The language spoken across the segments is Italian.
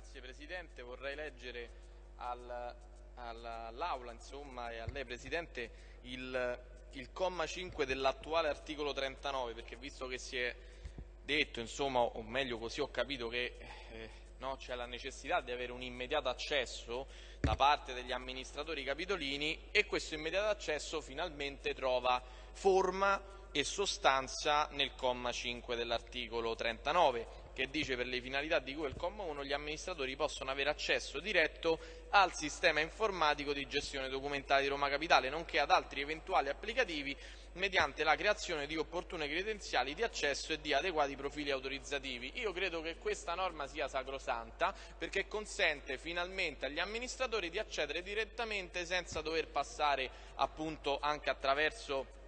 Grazie Presidente, vorrei leggere al, all'Aula e a lei Presidente il, il comma 5 dell'attuale articolo 39 perché visto che si è detto, insomma, o meglio così ho capito che eh, no, c'è la necessità di avere un immediato accesso da parte degli amministratori capitolini e questo immediato accesso finalmente trova forma e sostanza nel comma 5 dell'articolo 39 che dice per le finalità di cui il comma 1 gli amministratori possono avere accesso diretto al sistema informatico di gestione documentale di Roma Capitale nonché ad altri eventuali applicativi mediante la creazione di opportune credenziali di accesso e di adeguati profili autorizzativi. Io credo che questa norma sia sacrosanta perché consente finalmente agli amministratori di accedere direttamente senza dover passare appunto anche attraverso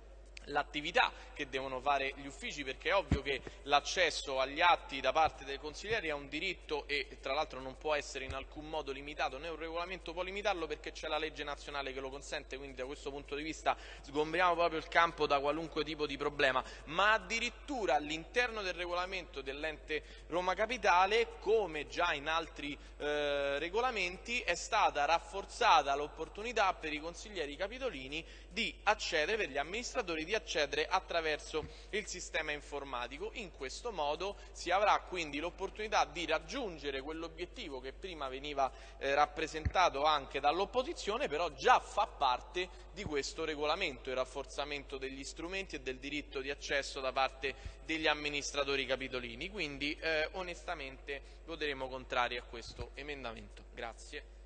l'attività che devono fare gli uffici perché è ovvio che l'accesso agli atti da parte dei consiglieri è un diritto e tra l'altro non può essere in alcun modo limitato né un regolamento può limitarlo perché c'è la legge nazionale che lo consente. Quindi da questo punto di vista sgombriamo proprio il campo da qualunque tipo di problema. Ma addirittura all'interno del regolamento dell'ente Roma Capitale come già in altri eh, regolamenti è stata rafforzata l'opportunità per i consiglieri capitolini di accedere per gli amministratori di di accedere attraverso il sistema informatico. In questo modo si avrà quindi l'opportunità di raggiungere quell'obiettivo che prima veniva eh, rappresentato anche dall'opposizione, però già fa parte di questo regolamento, il rafforzamento degli strumenti e del diritto di accesso da parte degli amministratori capitolini. Quindi eh, onestamente voteremo contrari a questo emendamento. Grazie.